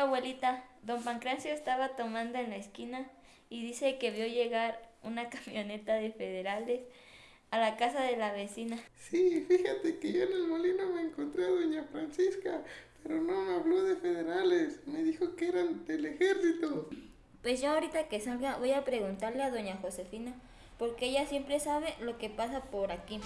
Abuelita, don Pancracio estaba tomando en la esquina y dice que vio llegar una camioneta de federales a la casa de la vecina. Sí, fíjate que yo en el molino me encontré a doña Francisca, pero no me habló de federales, me dijo que eran del ejército. Pues yo ahorita que salga voy a preguntarle a doña Josefina, porque ella siempre sabe lo que pasa por aquí.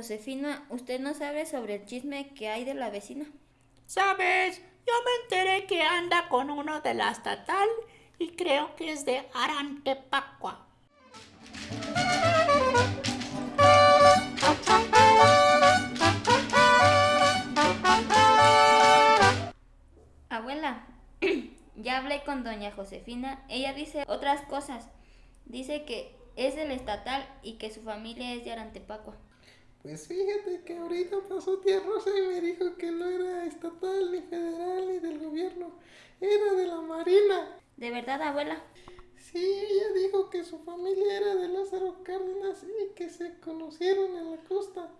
Josefina, ¿usted no sabe sobre el chisme que hay de la vecina? ¿Sabes? Yo me enteré que anda con uno de la estatal y creo que es de Arantepacua. Abuela, ya hablé con doña Josefina. Ella dice otras cosas. Dice que es del estatal y que su familia es de Arantepacua. Pues fíjate que ahorita pasó tía Rosa y me dijo que no era estatal, ni federal, ni del gobierno, era de la Marina. ¿De verdad, abuela? Sí, ella dijo que su familia era de Lázaro Cárdenas y que se conocieron en la costa.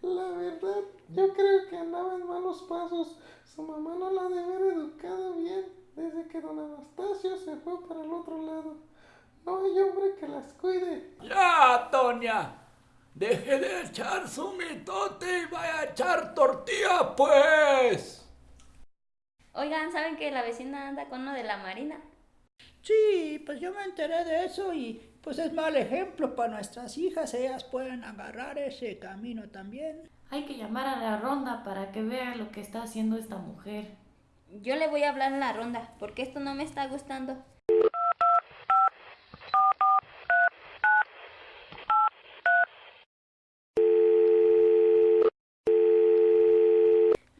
La verdad, yo creo que andaba en malos pasos. Su mamá no la debe haber educado bien desde que don Anastasio se fue para el otro lado. No hay hombre que las cuide. Ya, Toña. Deje de echar su mitote y vaya a echar tortilla, pues. Oigan, ¿saben que la vecina anda con uno de la Marina? Sí, pues yo me enteré de eso y pues es mal ejemplo para nuestras hijas. Ellas pueden agarrar ese camino también. Hay que llamar a la ronda para que vea lo que está haciendo esta mujer. Yo le voy a hablar en la ronda, porque esto no me está gustando.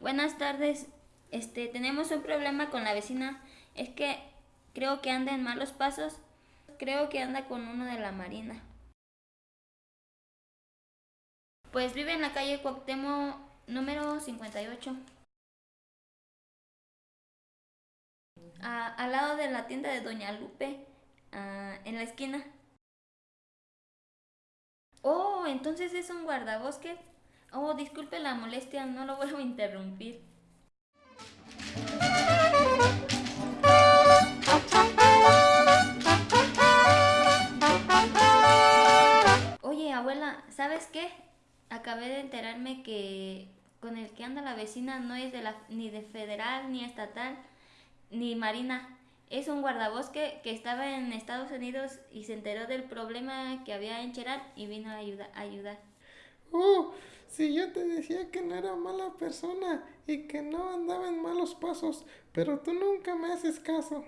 Buenas tardes. Este, tenemos un problema con la vecina. Es que creo que anda en malos pasos. Creo que anda con uno de la Marina. Pues vive en la calle Cuauhtémoc número 58. Ah, al lado de la tienda de Doña Lupe, ah, en la esquina. Oh, entonces es un guardabosques. Oh, disculpe la molestia, no lo vuelvo a interrumpir. Oye, abuela, ¿sabes qué? Acabé de enterarme que con el que anda la vecina no es de la, ni de federal, ni estatal, ni marina. Es un guardabosque que estaba en Estados Unidos y se enteró del problema que había en Cherán y vino a, a ayudar. Oh, si yo te decía que no era mala persona y que no andaba en malos pasos, pero tú nunca me haces caso.